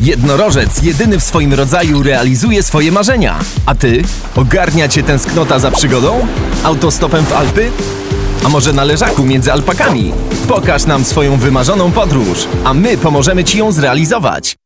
Jednorożec jedyny w swoim rodzaju realizuje swoje marzenia. A ty? Ogarnia cię tęsknota za przygodą? Autostopem w Alpy? A może na leżaku między alpakami? Pokaż nam swoją wymarzoną podróż, a my pomożemy ci ją zrealizować.